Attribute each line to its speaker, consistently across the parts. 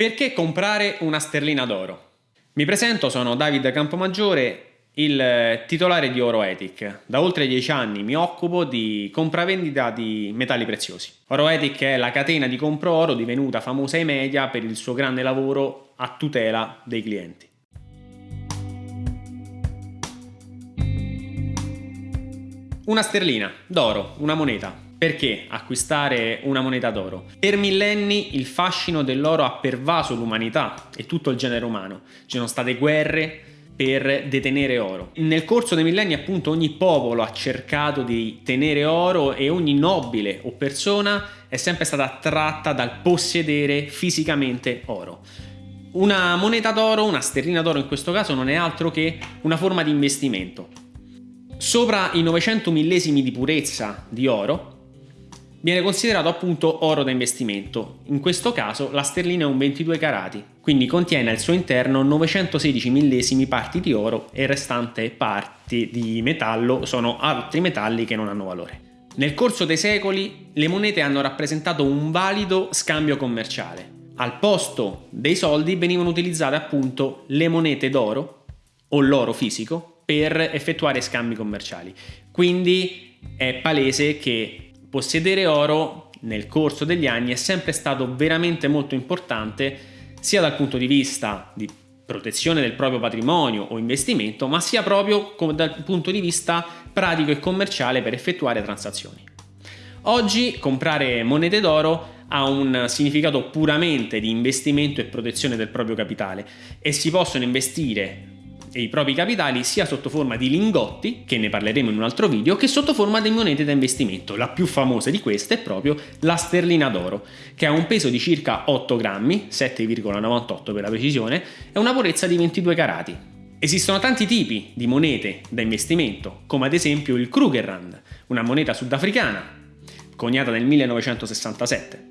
Speaker 1: Perché comprare una sterlina d'oro? Mi presento, sono David Campomaggiore, il titolare di Oro Ethic. Da oltre dieci anni mi occupo di compravendita di metalli preziosi. Oro Ethic è la catena di compro oro divenuta famosa ai media per il suo grande lavoro a tutela dei clienti. Una sterlina d'oro, una moneta, perché acquistare una moneta d'oro? Per millenni il fascino dell'oro ha pervaso l'umanità e tutto il genere umano. Ci sono state guerre per detenere oro. Nel corso dei millenni appunto ogni popolo ha cercato di tenere oro e ogni nobile o persona è sempre stata attratta dal possedere fisicamente oro. Una moneta d'oro, una sterlina d'oro in questo caso, non è altro che una forma di investimento. Sopra i 900 millesimi di purezza di oro viene considerato appunto oro da investimento. In questo caso la sterlina è un 22 carati, quindi contiene al suo interno 916 millesimi parti di oro e restante parti di metallo sono altri metalli che non hanno valore. Nel corso dei secoli le monete hanno rappresentato un valido scambio commerciale. Al posto dei soldi venivano utilizzate appunto le monete d'oro o l'oro fisico per effettuare scambi commerciali. Quindi è palese che possedere oro nel corso degli anni è sempre stato veramente molto importante sia dal punto di vista di protezione del proprio patrimonio o investimento, ma sia proprio dal punto di vista pratico e commerciale per effettuare transazioni. Oggi comprare monete d'oro ha un significato puramente di investimento e protezione del proprio capitale e si possono investire e i propri capitali sia sotto forma di lingotti, che ne parleremo in un altro video, che sotto forma di monete da investimento. La più famosa di queste è proprio la sterlina d'oro, che ha un peso di circa 8 grammi, 7,98 per la precisione, e una purezza di 22 carati. Esistono tanti tipi di monete da investimento, come ad esempio il Krugerrand, una moneta sudafricana, coniata nel 1967,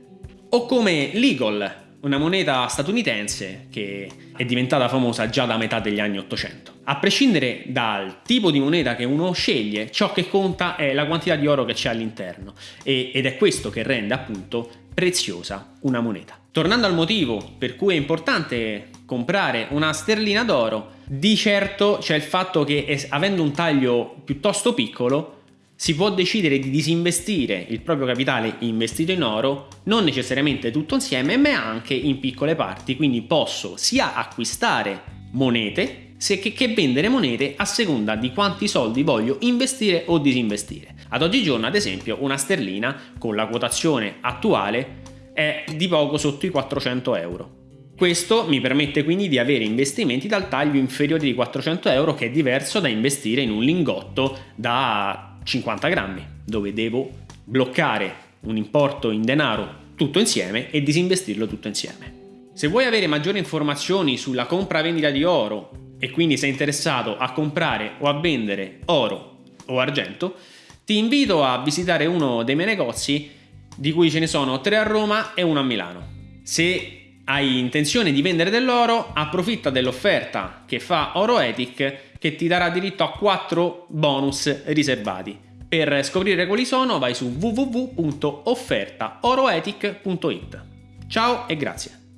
Speaker 1: o come l'Eagle, una moneta statunitense che è diventata famosa già da metà degli anni 800. A prescindere dal tipo di moneta che uno sceglie, ciò che conta è la quantità di oro che c'è all'interno ed è questo che rende appunto preziosa una moneta. Tornando al motivo per cui è importante comprare una sterlina d'oro, di certo c'è il fatto che avendo un taglio piuttosto piccolo si può decidere di disinvestire il proprio capitale investito in oro, non necessariamente tutto insieme, ma anche in piccole parti, quindi posso sia acquistare monete che, che vendere monete a seconda di quanti soldi voglio investire o disinvestire. Ad oggigiorno, ad esempio, una sterlina con la quotazione attuale è di poco sotto i 400 euro. Questo mi permette quindi di avere investimenti dal taglio inferiore di 400 euro che è diverso da investire in un lingotto da 50 grammi, dove devo bloccare un importo in denaro tutto insieme e disinvestirlo tutto insieme. Se vuoi avere maggiori informazioni sulla compra-vendita di oro e quindi sei interessato a comprare o a vendere oro o argento, ti invito a visitare uno dei miei negozi di cui ce ne sono tre a Roma e uno a Milano. Se hai intenzione di vendere dell'oro, approfitta dell'offerta che fa Oro Ethic che ti darà diritto a 4 bonus riservati. Per scoprire quali sono vai su www.offertaoroetic.it. Ciao e grazie!